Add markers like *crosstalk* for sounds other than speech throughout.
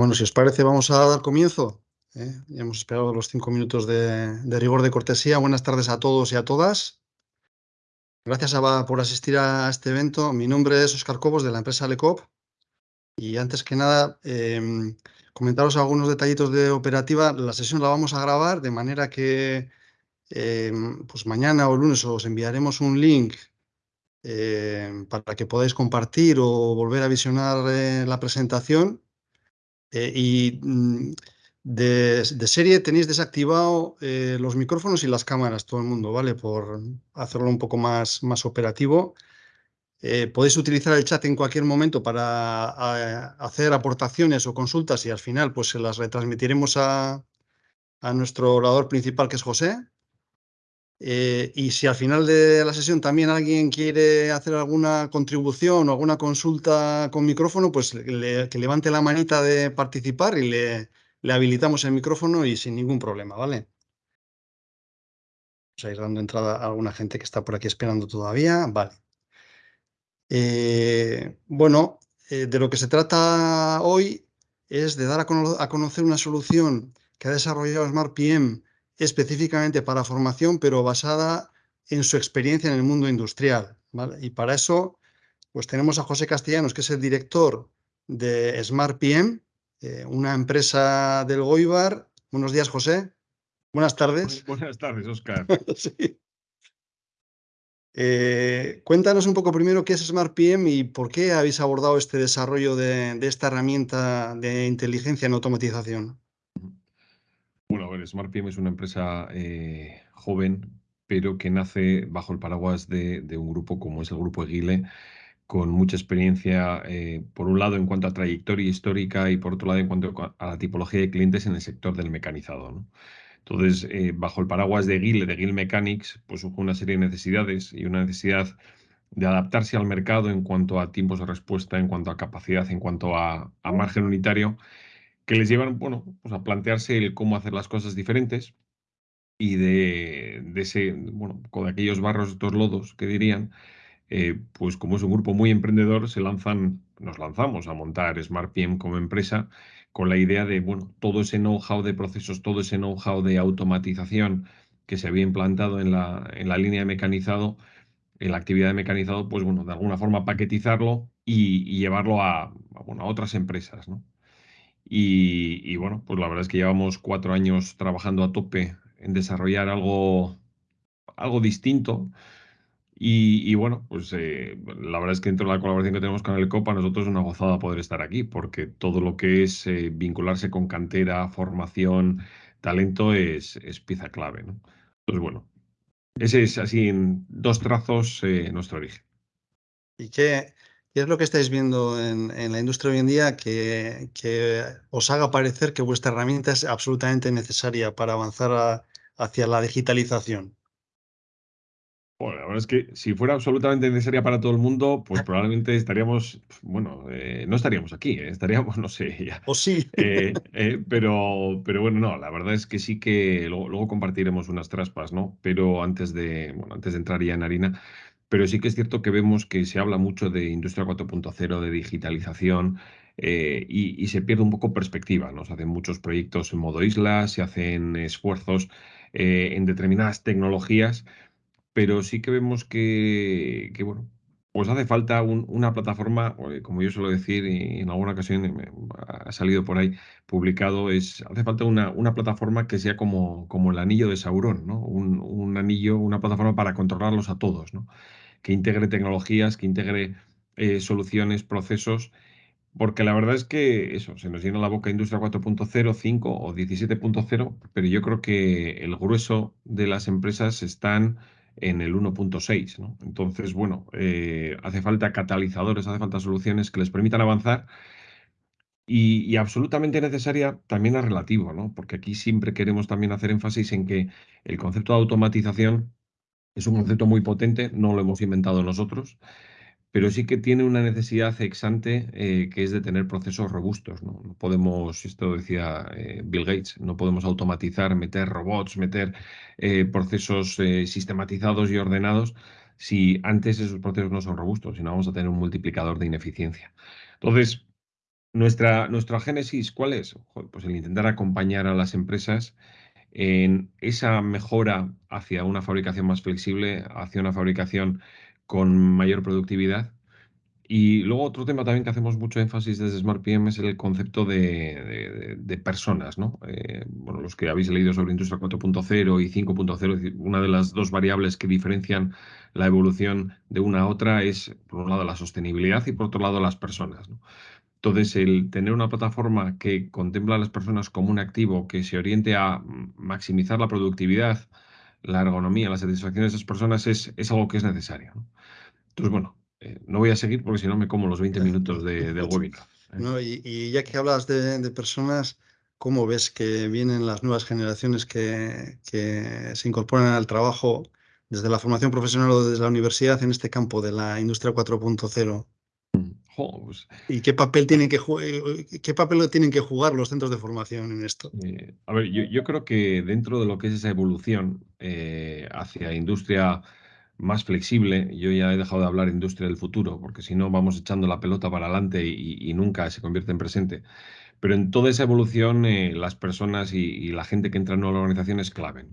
Bueno, si os parece, vamos a dar comienzo. ¿eh? Ya hemos esperado los cinco minutos de, rigor de cortesía. Buenas tardes a todos y a todas. Gracias por asistir a este evento. Mi nombre es Oscar Cobos de la empresa Lecop. Y antes que nada, em, comentaros algunos detallitos de operativa. La sesión la vamos a grabar de manera que em, pues mañana o lunes os enviaremos un link em, para que podáis compartir o volver a visionar eh, la presentación eh, y mm, de, serie tenéis desactivado eh, los micrófonos y las cámaras, todo el mundo, ¿vale? Por hacerlo un poco más, más operativo. Eh, podéis utilizar el chat en cualquier momento para hacer aportaciones o consultas y al final pues se las retransmitiremos a, a nuestro orador principal que es José. Eh, y si al final de la sesión también alguien quiere hacer alguna contribución o alguna consulta con micrófono, pues que levante la manita de participar y le, habilitamos el micrófono y sin ningún problema, ¿vale? Vamos a ir dando entrada a alguna gente que está por aquí esperando todavía. Vale. Eh, bueno, eh, de lo que se trata hoy es de dar a, a conocer una solución que ha desarrollado SmartPM específicamente para formación, pero basada en su experiencia en el mundo industrial. Y para eso, pues tenemos a José Castellanos, que es el director de Smart PM, eh, una empresa del Goibar. Buenos días, José. Buenas tardes. Buenas tardes, Oscar. *laughs* Eh, cuéntanos un poco primero qué es Smart PM y por qué habéis abordado este desarrollo de esta herramienta de inteligencia en automatización. Bueno, a ver, SmartPM es una empresa eh, joven, pero que nace bajo el paraguas de, un grupo como es el Grupo Eguile, con mucha experiencia, eh, por un lado en cuanto a trayectoria histórica y por otro lado en cuanto a la tipología de clientes en el sector del mecanizado. Entonces, eh, bajo el paraguas de Eguile, de Eguile Mechanics, pues hubo una serie de necesidades y una necesidad de adaptarse al mercado en cuanto a tiempos de respuesta, en cuanto a capacidad, en cuanto a margen unitario que les llevan, bueno, pues a plantearse el cómo hacer las cosas diferentes y de, ese, bueno, con aquellos barros, estos lodos que dirían, eh, pues como es un grupo muy emprendedor, se lanzan, nos lanzamos a montar SmartPM como empresa con la idea de, bueno, todo ese know-how de procesos, todo ese know-how de automatización que se había implantado en la, en la línea de mecanizado, en la actividad de mecanizado, pues bueno, de alguna forma paquetizarlo y, llevarlo a, a, bueno, a otras empresas, ¿no? Y, bueno, pues la verdad es que llevamos cuatro años trabajando a tope en desarrollar algo, algo distinto. Y, bueno, pues eh, la verdad es que dentro de la colaboración que tenemos con el COPA, nosotros es una gozada poder estar aquí, porque todo lo que es eh, vincularse con cantera, formación, talento es, es pieza clave. Entonces, bueno, ese es así en dos trazos eh, nuestro origen. ¿Y qué, ¿Qué es lo que estáis viendo en, la industria hoy en día que, os haga parecer que vuestra herramienta es absolutamente necesaria para avanzar hacia la digitalización? Bueno, la verdad es que si fuera absolutamente necesaria para todo el mundo, pues probablemente estaríamos, bueno, eh, no estaríamos aquí, ¿eh? estaríamos, *laughs* no sé, ya. O sí. Eh, pero, pero bueno, no, la verdad es que sí que luego, luego, compartiremos unas traspas, ¿no? Pero antes de, bueno, antes de entrar ya en harina, pero sí que es cierto que vemos que se habla mucho de industria 4.0, de digitalización, eh, y, se pierde un poco perspectiva. ¿no? Se hacen muchos proyectos en modo isla, se hacen esfuerzos eh, en determinadas tecnologías, pero sí que vemos que, bueno, pues hace falta una plataforma, eh, como yo suelo decir, y en alguna ocasión ha salido por ahí publicado, es, hace falta una, una plataforma que sea como, como el anillo de Sauron, ¿no? Un, un anillo, una plataforma para controlarlos a todos, ¿no? que integre tecnologías, que integre eh, soluciones, procesos, porque la verdad es que eso, se nos llena la boca Industria 4.0, 5 o 17.0, pero yo creo que el grueso de las empresas están en el 1.6. ¿no? Entonces, bueno, eh, hace falta catalizadores, hace falta soluciones que les permitan avanzar. Y, y, absolutamente necesaria también es relativo, ¿no? Porque aquí siempre queremos también hacer énfasis en que el concepto de automatización es un concepto muy potente, no lo hemos inventado nosotros, pero sí que tiene una necesidad exante eh, que es de tener procesos robustos. No, podemos, esto decía eh, Bill Gates, no podemos automatizar, meter robots, meter eh, procesos sistematizados y ordenados si antes esos procesos no son robustos, si no vamos a tener un multiplicador de ineficiencia. Entonces, Nuestra, nuestra génesis, ¿cuál es? Pues el intentar acompañar a las empresas en esa mejora hacia una fabricación más flexible, hacia una fabricación con mayor productividad. Y luego otro tema también que hacemos mucho énfasis desde SmartPM es el concepto de, personas, ¿no? Eh, bueno, los que habéis leído sobre Industria 4.0 y 5.0, una de las dos variables que diferencian la evolución de una a otra es, por un lado, la sostenibilidad y por otro lado, las personas. Entonces, el tener una plataforma que contempla a las personas como un activo que se oriente a maximizar la productividad, la ergonomía, la satisfacción de esas personas es algo que es necesario. Entonces, bueno, eh, no voy a seguir porque si no me como los 20 minutos de, del webinar. ¿eh? y, ya que hablas de, personas, ¿cómo ves que vienen las nuevas generaciones que, que se incorporan al trabajo desde la formación profesional o desde la universidad en este campo de la industria 4.0? Pues ¿Y qué papel, tienen que eh, qué papel tienen que jugar los centros de formación en esto? Eh, a ver, yo, creo que dentro de lo que es esa evolución eh, hacia industria más flexible, yo ya he dejado de hablar industria del futuro, porque si no vamos echando la pelota para adelante y, nunca se convierte en presente. Pero en toda esa evolución, las personas y, la gente que entra en una organización es clave.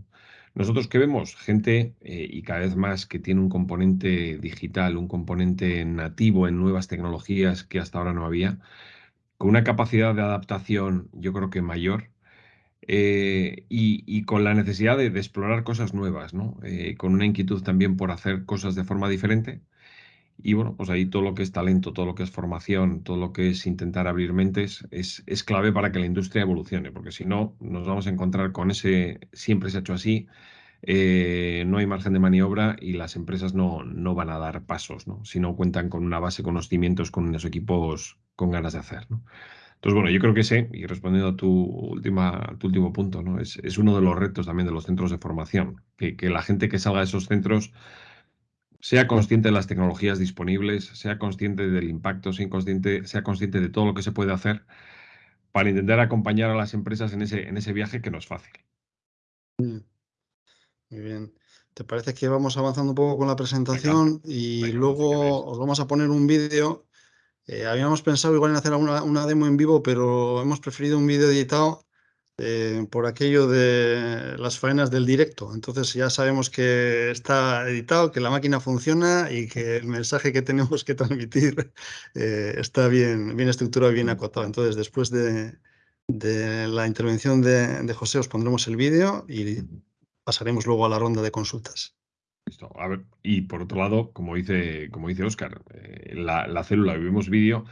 Nosotros que vemos gente eh, y cada vez más que tiene un componente digital, un componente nativo en nuevas tecnologías que hasta ahora no había, con una capacidad de adaptación yo creo que mayor eh, y, con la necesidad de, explorar cosas nuevas. Eh, con una inquietud también por hacer cosas de forma diferente. Y bueno, pues ahí todo lo que es talento, todo lo que es formación, todo lo que es intentar abrir mentes es, clave para que la industria evolucione, porque si no, nos vamos a encontrar con ese siempre se ha hecho así, eh, no hay margen de maniobra y las empresas no, no van a dar pasos, si no cuentan con una base, con los cimientos, con unos equipos con ganas de hacer. Entonces, bueno, yo creo que sé, y respondiendo a tu, última, tu último punto, ¿no? es, es, uno de los retos también de los centros de formación, que, que la gente que salga de esos centros sea consciente de las tecnologías disponibles, sea consciente del impacto, sea consciente, sea consciente de todo lo que se puede hacer para intentar acompañar a las empresas en ese, en ese viaje que no es fácil. Mm. Muy bien. ¿Te parece que vamos avanzando un poco con la presentación y luego os vamos a poner un vídeo? Eh, habíamos pensado igual en hacer una, demo en vivo, pero hemos preferido un vídeo editado eh, por aquello de las faenas del directo. Entonces ya sabemos que está editado, que la máquina funciona y que el mensaje que tenemos que transmitir *laughs* eh, está bien, bien estructurado y bien acotado. Entonces después de, la intervención de, José os pondremos el vídeo y pasaremos luego a la ronda de consultas. Listo. A ver, y por otro lado, como dice, como dice Oscar, eh, la, la, célula, vivimos vídeo,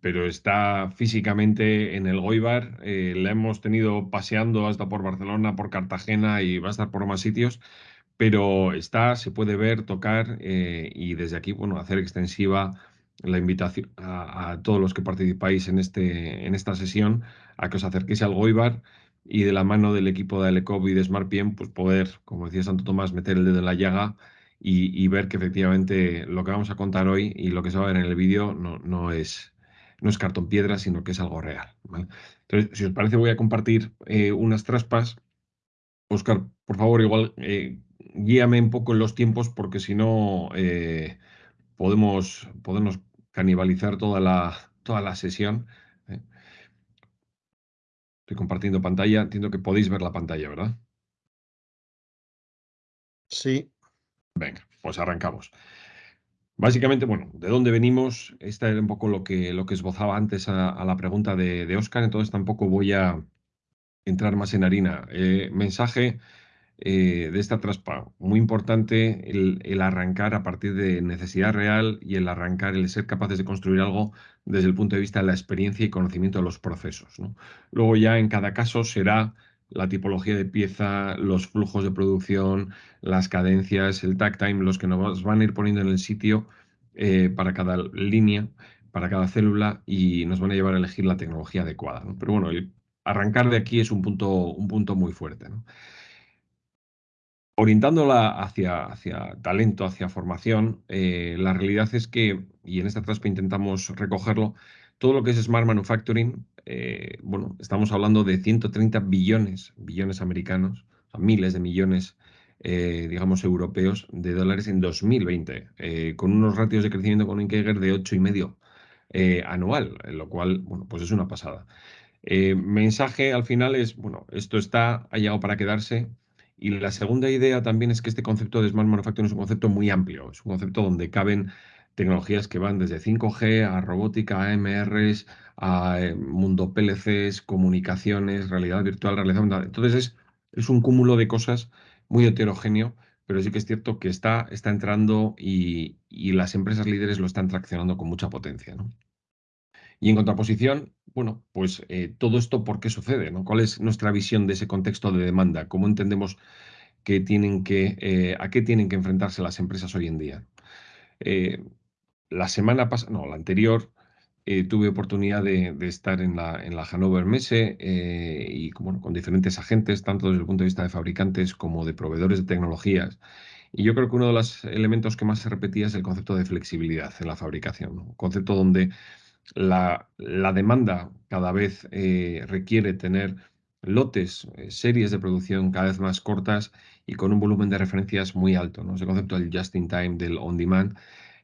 pero está físicamente en el Goibar. Eh, la hemos tenido paseando hasta por Barcelona, por Cartagena y va a estar por más sitios, pero está, se puede ver, tocar eh, y desde aquí, bueno, hacer extensiva la invitación a, todos los que participáis en, este, en esta sesión a que os acerquéis al Goibar y de la mano del equipo de Alecov y de SmartPM, pues poder, como decía Santo Tomás, meter el dedo en la llaga y, ver que efectivamente lo que vamos a contar hoy y lo que se va a ver en el vídeo no, no es no es cartón piedra, sino que es algo real. Entonces, si os parece, voy a compartir eh, unas traspas. Oscar, por favor, igual eh, guíame un poco en los tiempos, porque si no eh, podemos, podemos canibalizar toda la, toda la sesión. Estoy compartiendo pantalla. Entiendo que podéis ver la pantalla, ¿verdad? Sí. Venga, pues arrancamos. Básicamente, bueno, ¿de dónde venimos? Esta era un poco lo que, lo que esbozaba antes a, la pregunta de, de, Oscar, entonces tampoco voy a entrar más en harina. Eh, mensaje eh, de esta traspa, muy importante el, arrancar a partir de necesidad real y el arrancar, el ser capaces de construir algo desde el punto de vista de la experiencia y conocimiento de los procesos. Luego ya en cada caso será la tipología de pieza, los flujos de producción, las cadencias, el tag time, los que nos van a ir poniendo en el sitio eh, para cada línea, para cada célula y nos van a llevar a elegir la tecnología adecuada. Pero bueno, arrancar de aquí es un punto, un punto muy fuerte. Orientándola hacia, hacia, talento, hacia formación, eh, la realidad es que, y en esta traspa intentamos recogerlo, todo lo que es Smart Manufacturing, eh, bueno, estamos hablando de 130 billones, billones americanos, o miles de millones, eh, digamos, europeos de dólares en 2020, eh, con unos ratios de crecimiento con un de 8,5 anual, lo cual, bueno, pues es una pasada. mensaje al final es, bueno, esto está, ha llegado para quedarse. Y la segunda idea también es que este concepto de Smart Manufacturing es un concepto muy amplio, es un concepto donde caben tecnologías que van desde 5G a robótica, a MRs, a mundo PLCs, comunicaciones, realidad virtual, realidad Entonces es, es un cúmulo de cosas muy heterogéneo, pero sí que es cierto que está, está entrando y, las empresas líderes lo están traccionando con mucha potencia. Y en contraposición, bueno, pues eh, todo esto, ¿por qué sucede? ¿Cuál es nuestra visión de ese contexto de demanda? ¿Cómo entendemos que tienen que, eh, a qué tienen que enfrentarse las empresas hoy en día? Eh, la semana pasada, no, la anterior, tuve oportunidad de, estar en la, en la Hannover Messe y con diferentes agentes, tanto desde el punto de vista de fabricantes como de proveedores de tecnologías. Y yo creo que uno de los elementos que más se repetía es el concepto de flexibilidad en la fabricación, un concepto donde la, demanda cada vez eh, requiere tener lotes, series de producción cada vez más cortas y con un volumen de referencias muy alto. ¿no? Ese concepto del just in time, del on demand,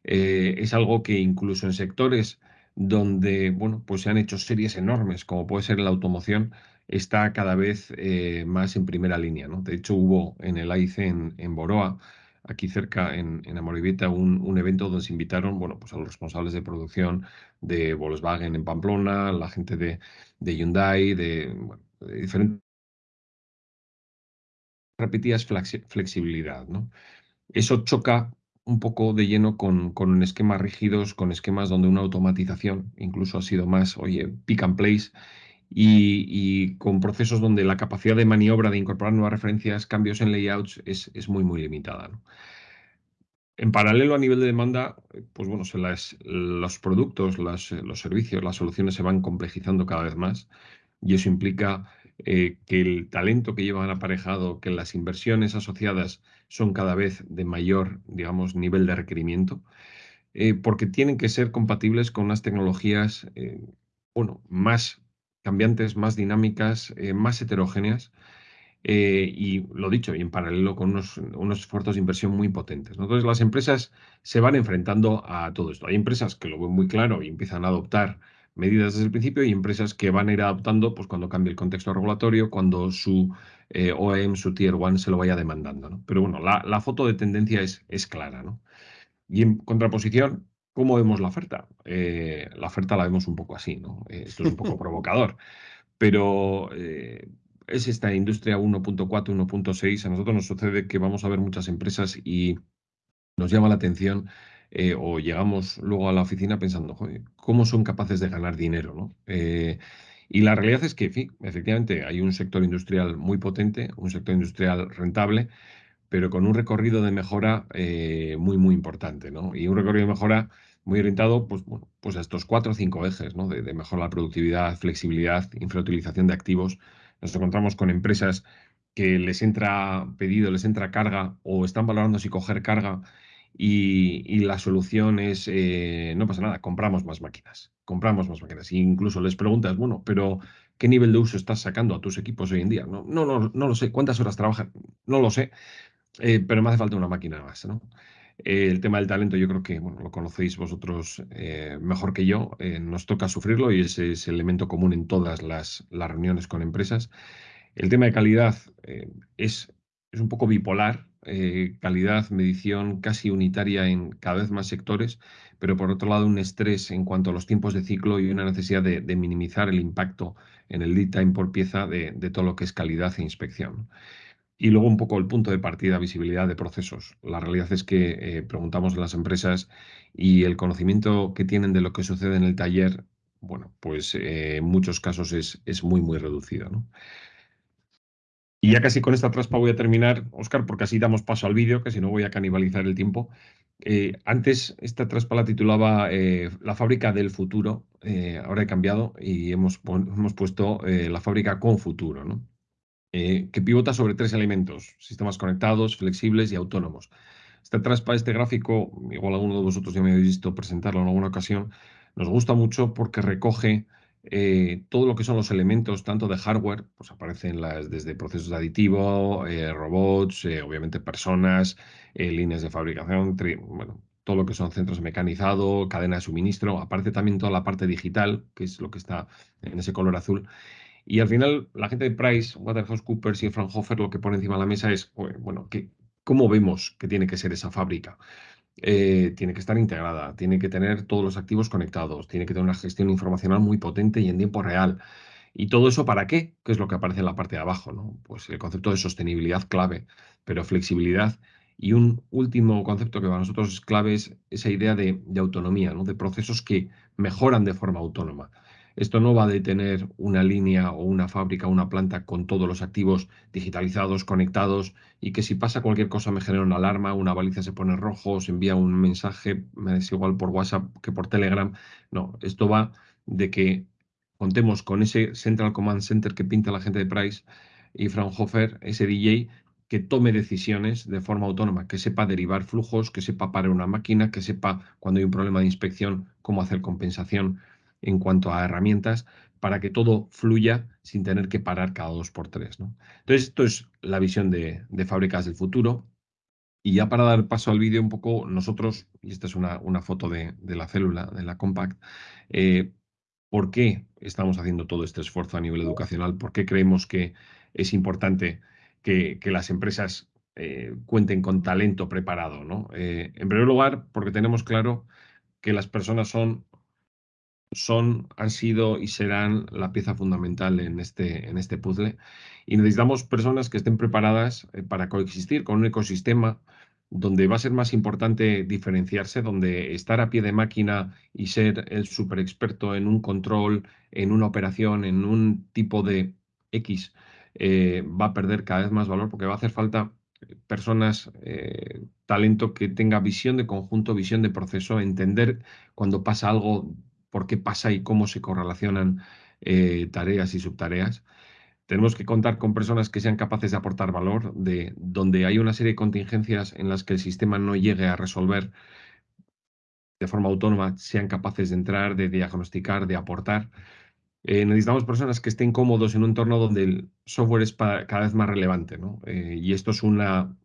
es algo que incluso en sectores donde bueno, pues se han hecho series enormes, como puede ser la automoción, está cada vez eh, más en primera línea. ¿no? De hecho, hubo en el AIC en, Boroa, aquí cerca en, en un, evento donde se invitaron bueno, pues a los responsables de producción de Volkswagen en Pamplona, la gente de, Hyundai, de, de diferentes repetías flexibilidad. ¿no? Eso choca un poco de lleno con, con esquemas rígidos, con esquemas donde una automatización incluso ha sido más, oye, pick and place, y, con procesos donde la capacidad de maniobra de incorporar nuevas referencias, cambios en layouts es, es muy, muy limitada. En paralelo a nivel de demanda, pues bueno, los productos, los servicios, las soluciones se van complejizando cada vez más y eso implica eh, que el talento que llevan aparejado, que las inversiones asociadas son cada vez de mayor, digamos, nivel de requerimiento, eh, porque tienen que ser compatibles con unas tecnologías, eh, bueno, más cambiantes, más dinámicas, más heterogéneas, y lo dicho, y en paralelo con unos, unos, esfuerzos de inversión muy potentes. Entonces, las empresas se van enfrentando a todo esto. Hay empresas que lo ven muy claro y empiezan a adoptar medidas desde el principio y empresas que van a ir adaptando pues, cuando cambie el contexto regulatorio, cuando su eh, OEM, su Tier 1 se lo vaya demandando. ¿no? Pero bueno, la, foto de tendencia es, es clara. ¿no? Y en contraposición, ¿cómo vemos la oferta? Eh, la oferta la vemos un poco así, ¿no? Eh, esto es un poco *laughs* provocador, pero es esta industria 1.4, 1.6. A nosotros nos sucede que vamos a ver muchas empresas y nos llama la atención eh, o llegamos luego a la oficina pensando, ¿cómo son capaces de ganar dinero? ¿no? Eh, y la realidad es que, efectivamente, hay un sector industrial muy potente, un sector industrial rentable, pero con un recorrido de mejora eh, muy, muy importante. ¿no? Y un recorrido de mejora muy orientado pues, bueno, pues a estos cuatro o cinco ejes ¿no? de, de mejorar la productividad, flexibilidad, infrautilización de activos. Nos encontramos con empresas que les entra pedido, les entra carga o están valorando si coger carga y, la solución es, eh, no pasa nada, compramos más máquinas, compramos más máquinas. E incluso les preguntas, bueno, pero ¿qué nivel de uso estás sacando a tus equipos hoy en día? No, no, no, no lo sé. ¿Cuántas horas trabajan? No lo sé, eh, pero me hace falta una máquina más, ¿no? Eh, el tema del talento yo creo que lo conocéis vosotros mejor que yo. nos toca sufrirlo y ese es el elemento común en todas las, reuniones con empresas. El tema de calidad es, es un poco bipolar eh, calidad, medición casi unitaria en cada vez más sectores, pero por otro lado un estrés en cuanto a los tiempos de ciclo y una necesidad de, minimizar el impacto en el lead time por pieza de, todo lo que es calidad e inspección. Y luego un poco el punto de partida, visibilidad de procesos. La realidad es que eh, preguntamos a las empresas y el conocimiento que tienen de lo que sucede en el taller, bueno, pues eh, en muchos casos es, es muy, muy reducido. ¿no? Y ya casi con esta traspa voy a terminar, Oscar, porque así damos paso al vídeo, que si no voy a canibalizar el tiempo. Eh, antes esta traspa la titulaba La fábrica del futuro, ahora he cambiado y hemos, hemos puesto la fábrica con futuro, ¿no? Que pivota sobre tres elementos, sistemas conectados, flexibles y autónomos. Traspa, este gráfico, igual alguno de vosotros ya me habéis visto presentarlo en alguna ocasión, nos gusta mucho porque recoge eh, todo lo que son los elementos, tanto de hardware, pues aparecen desde procesos de aditivo, eh, robots, eh, obviamente personas, líneas de fabricación, bueno, todo lo que son centros de mecanizado, cadena de suministro, aparece también toda la parte digital, que es lo que está en ese color azul. Y al final, la gente de Price, Waterhouse y Fraunhofer lo que pone encima de la mesa es, bueno, ¿cómo vemos que tiene que ser esa fábrica? Eh, tiene que estar integrada, tiene que tener todos los activos conectados, tiene que tener una gestión informacional muy potente y en tiempo real. ¿Y todo eso para qué? ¿Qué es lo que aparece en la parte de abajo? ¿no? Pues el concepto de sostenibilidad clave, pero flexibilidad. Y un último concepto que para nosotros es clave es esa idea de, de autonomía, ¿no? de procesos que mejoran de forma autónoma. Esto no va de tener una línea o una fábrica o una planta con todos los activos digitalizados, conectados y que si pasa cualquier cosa me genera una alarma, una baliza se pone rojo, se envía un mensaje, me es igual por WhatsApp que por Telegram. No, esto va de que contemos con ese Central Command Center que pinta la gente de Price y Fraunhofer, ese DJ que tome decisiones de forma autónoma, que sepa derivar flujos, que sepa parar una máquina, que sepa cuando hay un problema de inspección cómo hacer compensación en cuanto a herramientas para que todo fluya sin tener que parar cada dos por tres. ¿no? Entonces, esto es la visión de, fábricas del futuro. Y ya para dar paso al vídeo un poco, nosotros, y esta es una, una foto de, la célula, de la Compact, eh, ¿por qué estamos haciendo todo este esfuerzo a nivel educacional? ¿Por qué creemos que es importante que, las empresas eh, cuenten con talento preparado? ¿no? Eh, en primer lugar, porque tenemos claro que las personas son son, han sido y serán la pieza fundamental en este, en este puzzle. Y necesitamos personas que estén preparadas eh, para coexistir con un ecosistema donde va a ser más importante diferenciarse, donde estar a pie de máquina y ser el super experto en un control, en una operación, en un tipo de X, eh, va a perder cada vez más valor porque va a hacer falta personas, eh, talento que tenga visión de conjunto, visión de proceso, entender cuando pasa algo por qué pasa y cómo se correlacionan eh, tareas y subtareas. Tenemos que contar con personas que sean capaces de aportar valor, de donde hay una serie de contingencias en las que el sistema no llegue a resolver de forma autónoma, sean capaces de entrar, de diagnosticar, de aportar. Eh, necesitamos personas que estén cómodos en un entorno donde el software es cada vez más relevante. Eh, y esto es una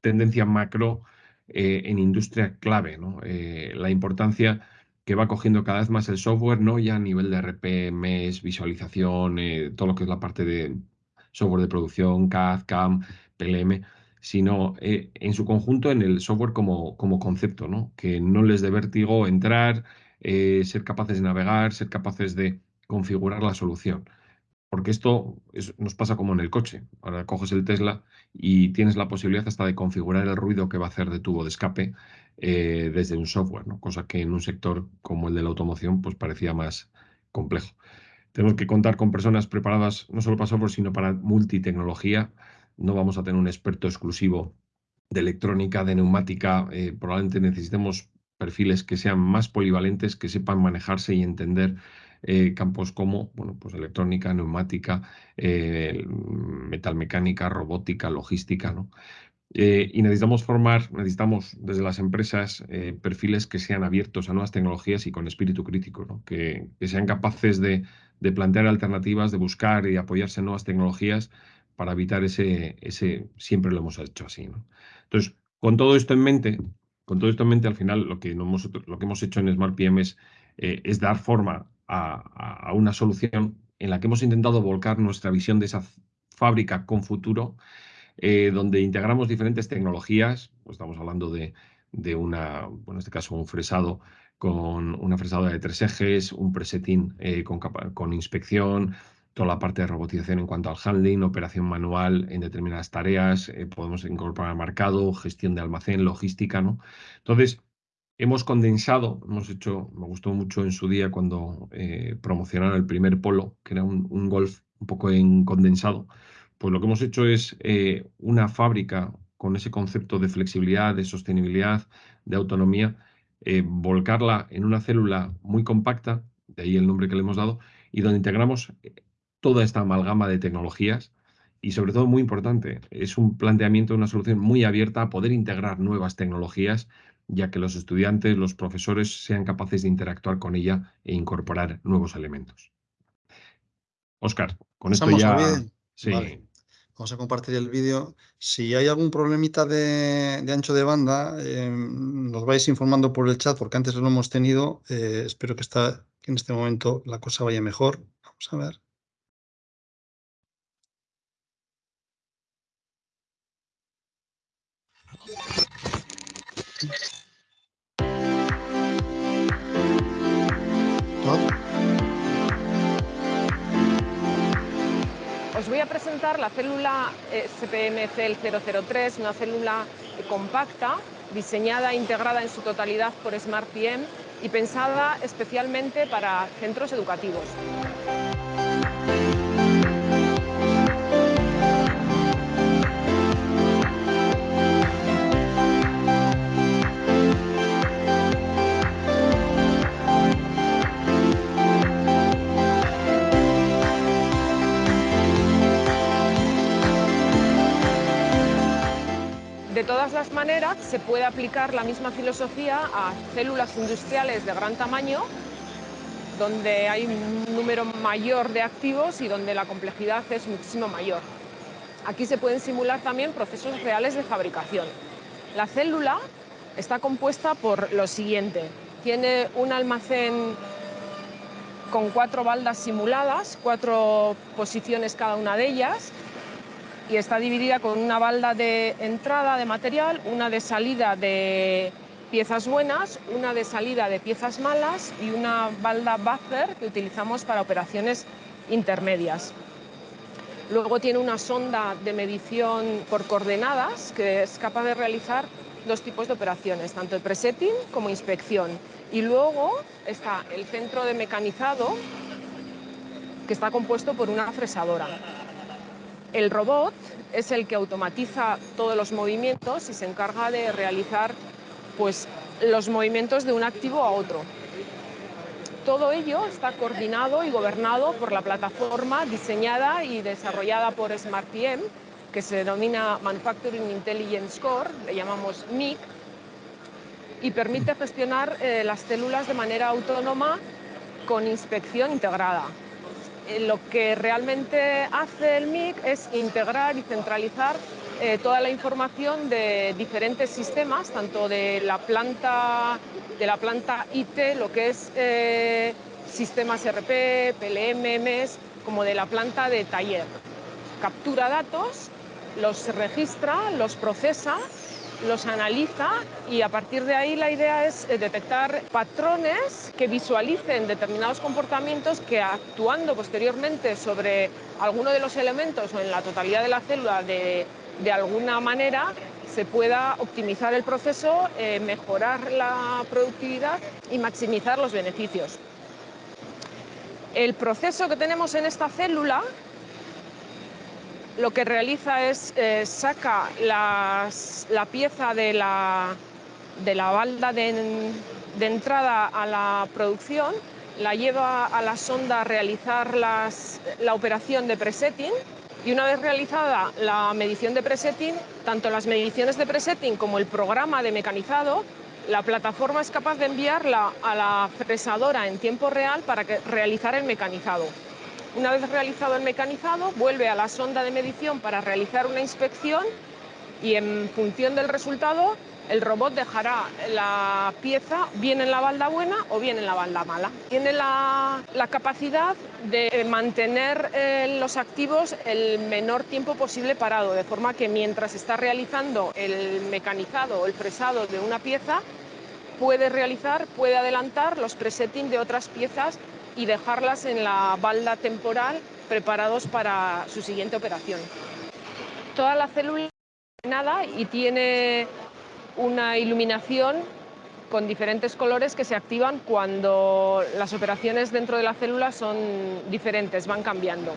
tendencia macro en industria clave. la importancia que va cogiendo cada vez más el software, no ya a nivel de RPMs, visualización, eh, todo lo que es la parte de software de producción, CAD, CAM, PLM, sino eh, en su conjunto en el software como, como concepto, ¿no? que no les dé vértigo entrar, eh, ser capaces de navegar, ser capaces de configurar la solución. Porque esto nos pasa como en el coche. Ahora coges el Tesla y tienes la posibilidad hasta de configurar el ruido que va a hacer de tubo de escape eh, desde un software, ¿no? cosa que en un sector como el de la automoción pues parecía más complejo. Tenemos que contar con personas preparadas no solo para software, sino para multitecnología. No vamos a tener un experto exclusivo de electrónica, de neumática. Eh, probablemente necesitemos perfiles que sean más polivalentes, que sepan manejarse y entender eh, campos como bueno, pues electrónica, neumática, metalmecánica, robótica, logística. ¿no? Eh, y necesitamos formar, necesitamos desde las empresas eh, perfiles que sean abiertos a nuevas tecnologías y con espíritu crítico, que, sean capaces de, plantear alternativas, de buscar y apoyarse en nuevas tecnologías para evitar ese, ese siempre lo hemos hecho así. Entonces, con todo esto en mente, con todo esto en mente, al final lo que, hemos, lo que hemos hecho en Smart PM es, eh, es dar forma a, a una solución en la que hemos intentado volcar nuestra visión de esa fábrica con futuro eh, donde integramos diferentes tecnologías, pues estamos hablando de, una, bueno, en este caso un fresado con una fresadora de tres ejes, un presetting eh, con, inspección, toda la parte de robotización en cuanto al handling, operación manual en determinadas tareas, eh, podemos incorporar marcado, gestión de almacén, logística, ¿no? Entonces, hemos condensado, hemos hecho, me gustó mucho en su día cuando promocionaron el primer polo, que era un, un golf un poco en condensado, pues lo que hemos hecho es eh, una fábrica con ese concepto de flexibilidad, de sostenibilidad, de autonomía, eh, volcarla en una célula muy compacta, de ahí el nombre que le hemos dado, y donde integramos eh, toda esta amalgama de tecnologías y sobre todo muy importante, es un planteamiento, una solución muy abierta a poder integrar nuevas tecnologías, ya que los estudiantes, los profesores sean capaces de interactuar con ella e incorporar nuevos elementos. Oscar, con esto ya... Sí. Vamos a compartir el vídeo. Si hay algún problemita de, ancho de banda, eh, nos vais informando por el chat, porque antes lo hemos tenido. Eh, espero que, está, que en este momento la cosa vaya mejor. Vamos a ver. Os voy a presentar la célula SPMCL003, una célula compacta, diseñada e integrada en su totalidad por SmartPM y pensada especialmente para centros educativos. De todas las maneras, se puede aplicar la misma filosofía a células industriales de gran tamaño, donde hay un número mayor de activos y donde la complejidad es muchísimo mayor. Aquí se pueden simular también procesos reales de fabricación. La célula está compuesta por lo siguiente. Tiene un almacén con cuatro baldas simuladas, cuatro posiciones cada una de ellas, y está dividida con una balda de entrada de material, una de salida de piezas buenas, una de salida de piezas malas y una balda buffer que utilizamos para operaciones intermedias. Luego tiene una sonda de medición por coordenadas que es capaz de realizar dos tipos de operaciones, tanto el presetting como inspección. Y luego está el centro de mecanizado que está compuesto por una fresadora. El robot es el que automatiza todos los movimientos y se encarga de realizar pues, los movimientos de un activo a otro. Todo ello está coordinado y gobernado por la plataforma diseñada y desarrollada por SmartPM, que se denomina Manufacturing Intelligence Core, le llamamos MIC, y permite gestionar eh, las células de manera autónoma con inspección integrada. Eh, lo que realmente hace el MIC es integrar y centralizar eh, toda la información de diferentes sistemas, tanto de la planta, de la planta IT, lo que es eh, sistemas RP, PLM, MES, como de la planta de taller. Captura datos, los registra, los procesa los analiza y a partir de ahí la idea es eh, detectar patrones que visualicen determinados comportamientos que actuando posteriormente sobre alguno de los elementos o en la totalidad de la célula de, alguna manera se pueda optimizar el proceso, eh, mejorar la productividad y maximizar los beneficios. El proceso que tenemos en esta célula lo que realiza es eh, saca la pieza de la, de la balda de, entrada a la producción, la lleva a la sonda a realizar la operación de presetting y una vez realizada la medición de presetting, tanto las mediciones de presetting como el programa de mecanizado, la plataforma es capaz de enviarla a la fresadora en tiempo real para realizar el mecanizado. Una vez realizado el mecanizado, vuelve a la sonda de medición para realizar una inspección y en función del resultado el robot dejará la pieza bien en la balda buena o bien en la balda mala. Tiene la, capacidad de mantener eh, los activos el menor tiempo posible parado, de forma que mientras está realizando el mecanizado o el fresado de una pieza, puede realizar, puede adelantar los presetting de otras piezas y dejarlas en la balda temporal preparados para su siguiente operación. Toda la célula nada y tiene una iluminación con diferentes colores que se activan cuando las operaciones dentro de la célula son diferentes, van cambiando.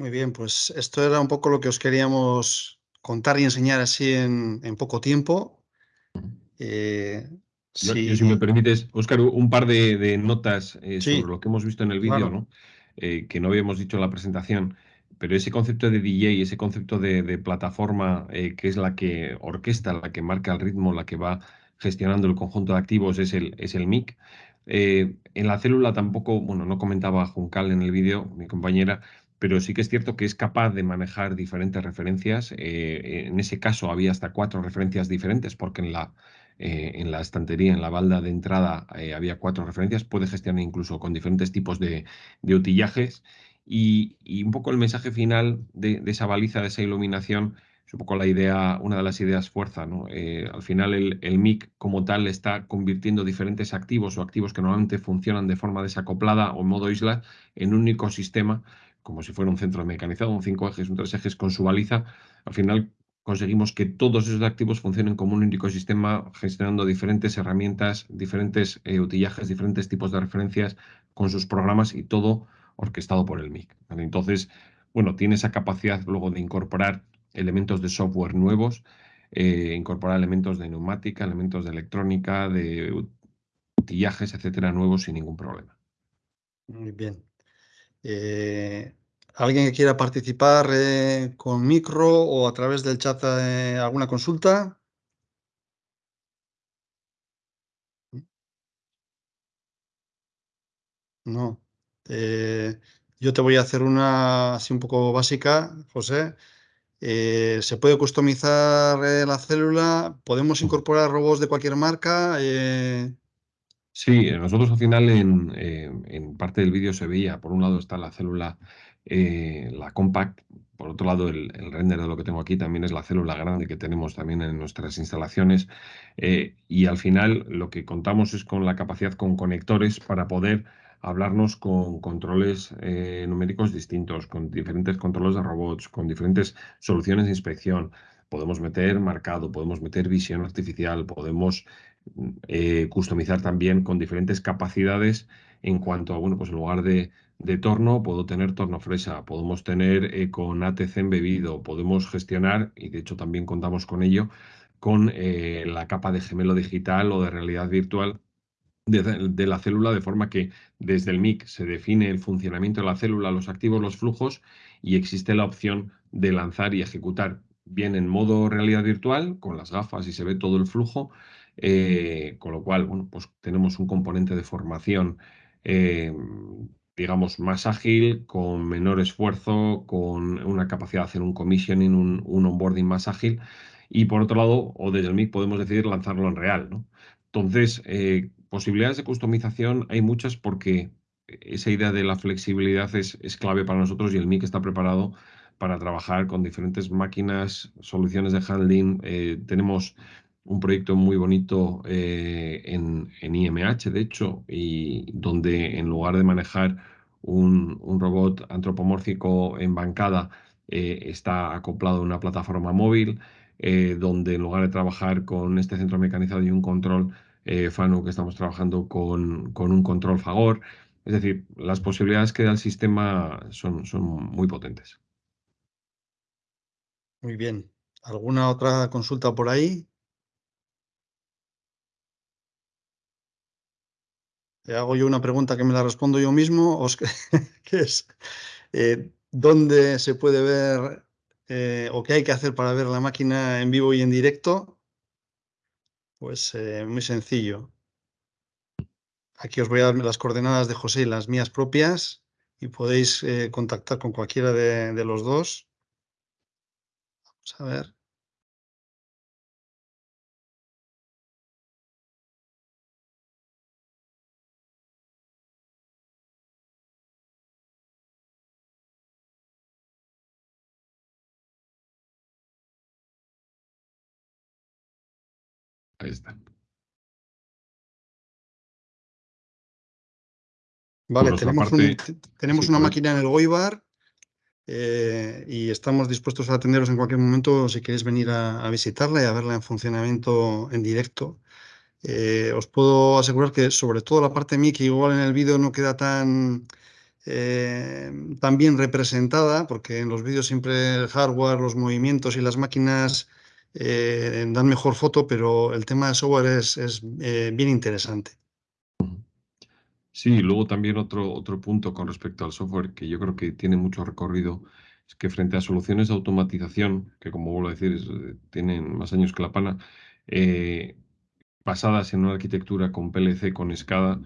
Muy bien, pues esto era un poco lo que os queríamos contar y enseñar así en, poco tiempo. Eh, si... si me permites, Óscar, un par de, notas eh, sobre lo que hemos visto en el vídeo, ¿no? Eh, que no habíamos dicho en la presentación, pero ese concepto de DJ, ese concepto de, plataforma que es la que orquesta, la que marca el ritmo, la que va gestionando el conjunto de activos, es el, es el MIC. en la célula tampoco, bueno, no comentaba Juncal en el vídeo, mi compañera, pero sí que es cierto que es capaz de manejar diferentes referencias. Eh, en ese caso había hasta cuatro referencias diferentes, porque en la, eh, en la estantería, en la balda de entrada, eh, había cuatro referencias. Puede gestionar incluso con diferentes tipos de, utillajes. Y, un poco el mensaje final de, esa baliza, de esa iluminación, es un poco la idea, una de las ideas fuerza. ¿no? al final, el, el, MIC como tal está convirtiendo diferentes activos o activos que normalmente funcionan de forma desacoplada o en modo isla en un único sistema como si fuera un centro mecanizado, un cinco ejes, un tres ejes con su baliza, al final conseguimos que todos esos activos funcionen como un único sistema, gestionando diferentes herramientas, diferentes eh, utillajes, diferentes tipos de referencias con sus programas y todo orquestado por el MIC. Entonces, bueno, tiene esa capacidad luego de incorporar elementos de software nuevos, eh, incorporar elementos de neumática, elementos de electrónica, de utillajes, etcétera, nuevos sin ningún problema. Muy bien. Eh, ¿Alguien que quiera participar eh, con micro o a través del chat eh, alguna consulta? No. yo te voy a hacer una así un poco básica, José. ¿Se puede customizar la célula? ¿Podemos incorporar robots de cualquier marca? Sí, nosotros al final en, en parte del vídeo se veía, por un lado está la célula eh, la compact, por otro lado, el, render de lo que tengo aquí también es la célula grande que tenemos también en nuestras instalaciones. Eh, y al final lo que contamos es con la capacidad con conectores para poder hablarnos con controles eh, numéricos distintos, con diferentes controles de robots, con diferentes soluciones de inspección. Podemos meter marcado, podemos meter visión artificial, podemos customizar también con diferentes capacidades en cuanto a, bueno, pues en lugar de de torno, puedo tener torno fresa, podemos tener eh, con ATC embebido, podemos gestionar, y de hecho también contamos con ello, con eh, la capa de gemelo digital o de realidad virtual de, la célula, de forma que desde el MIC se define el funcionamiento de la célula, los activos, los flujos, y existe la opción de lanzar y ejecutar bien en modo realidad virtual, con las gafas y se ve todo el flujo, eh, con lo cual, bueno, pues tenemos un componente de formación digamos, más ágil, con menor esfuerzo, con una capacidad de hacer un commissioning, un, onboarding más ágil. Y por otro lado, o desde el MIC podemos decidir lanzarlo en real. ¿no? Entonces, eh, posibilidades de customización hay muchas porque esa idea de la flexibilidad es, es clave para nosotros y el MIC está preparado para trabajar con diferentes máquinas, soluciones de handling. Eh, tenemos un proyecto muy bonito eh, en, IMH, de hecho, y donde en lugar de manejar un, robot antropomórfico en bancada, eh, está acoplado a una plataforma móvil, eh, donde en lugar de trabajar con este centro mecanizado y un control FANU, que estamos trabajando con, con, un control Fagor. Es decir, las posibilidades que da el sistema son, son muy potentes. Muy bien. ¿Alguna otra consulta por ahí? Hago yo una pregunta que me la respondo yo mismo, *laughs* que es, eh, ¿dónde se puede ver eh, o qué hay que hacer para ver la máquina en vivo y en directo? Pues eh, muy sencillo. Aquí os voy a dar las coordenadas de José y las mías propias y podéis contactar con cualquiera de, de los dos. Vamos a ver. Ahí está. Vale, tenemos, una máquina en el Goibar eh, y estamos dispuestos a atenderos en cualquier momento si queréis venir a, visitarla y a verla en funcionamiento en directo. Eh, os puedo asegurar que sobre todo la parte mí, que igual en el vídeo no queda tan, eh, también representada, porque en los vídeos siempre el hardware, los movimientos y las máquinas eh, dan mejor foto, pero el tema de software es, es eh, bien interesante. Sí, luego también otro, otro punto con respecto al software que yo creo que tiene mucho recorrido es que frente a soluciones de automatización, que como vuelvo a decir, es- tienen más años que la pana, eh, basadas en una arquitectura con PLC, con SCADA,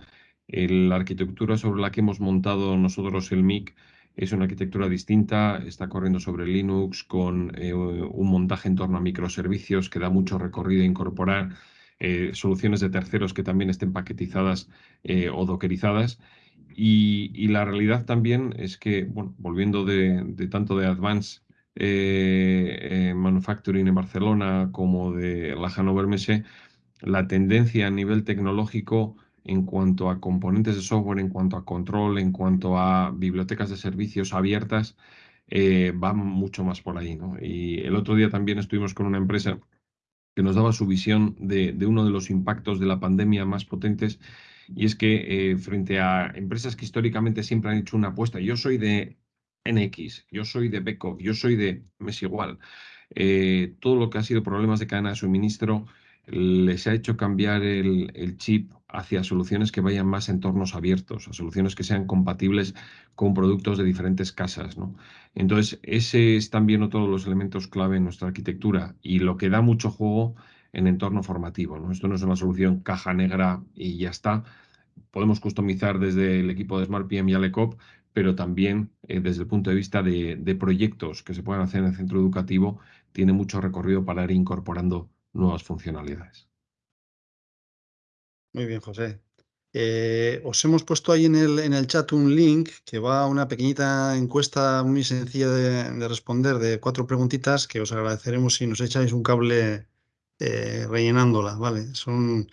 eh, la arquitectura sobre la que hemos montado nosotros el MIC es una arquitectura distinta, está corriendo sobre Linux con eh, un montaje en torno a microservicios que da mucho recorrido a incorporar eh, soluciones de terceros que también estén paquetizadas eh, o dockerizadas. Y, la realidad también es que, bueno, volviendo de, de tanto de Advanced Manufacturing en Barcelona como de la Hannover Messe, la tendencia a nivel tecnológico en cuanto a componentes de software, en cuanto a control, en cuanto a bibliotecas de servicios abiertas, eh, va mucho más por ahí, ¿no? Y el otro día también estuvimos con una empresa que nos daba su visión de, uno de los impactos de la pandemia más potentes, y es que eh, frente a empresas que históricamente siempre han hecho una apuesta, yo soy de NX, yo soy de Beko, yo soy de mes igual, eh, todo lo que ha sido problemas de cadena de suministro les ha hecho cambiar el chip hacia soluciones que vayan más a entornos abiertos, a soluciones que sean compatibles con productos de diferentes casas, ¿no? Entonces, ese es también otro de los elementos clave en nuestra arquitectura y lo que da mucho juego en entorno formativo, ¿no? Esto no es una solución caja negra y ya está. Podemos customizar desde el equipo de Smart PM y Alecop, pero también eh, desde el punto de vista de, de proyectos que se puedan hacer en el centro educativo, tiene mucho recorrido para ir incorporando nuevas funcionalidades. Muy bien, José. Eh, os hemos puesto ahí en el, en el chat un link que va a una pequeñita encuesta muy sencilla de, de responder de cuatro preguntitas que os agradeceremos si nos echáis un cable eh, rellenándola, ¿vale? Son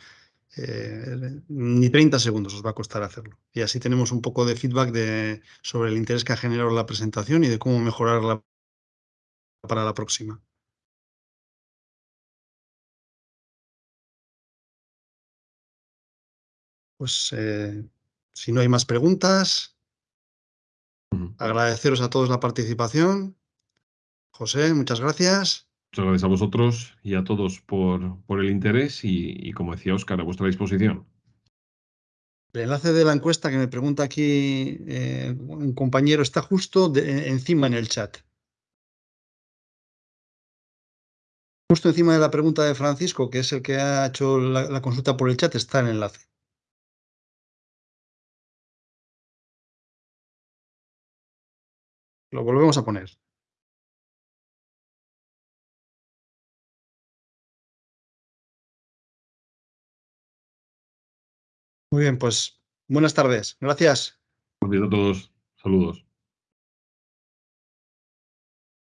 eh, ni 30 segundos os va a costar hacerlo. Y así tenemos un poco de feedback de, sobre el interés que ha generado la presentación y de cómo mejorarla para la próxima. Pues eh, si no hay más preguntas, agradeceros a todos la participación. José, muchas gracias. Muchas gracias a vosotros y a todos por, por el interés y, y, como decía Óscar, a vuestra disposición. El enlace de la encuesta que me pregunta aquí eh, un compañero está justo de, encima en el chat. Justo encima de la pregunta de Francisco, que es el que ha hecho la, la consulta por el chat, está el enlace. Lo volvemos a poner. Muy bien, pues buenas tardes. Gracias. Gracias a todos. Saludos.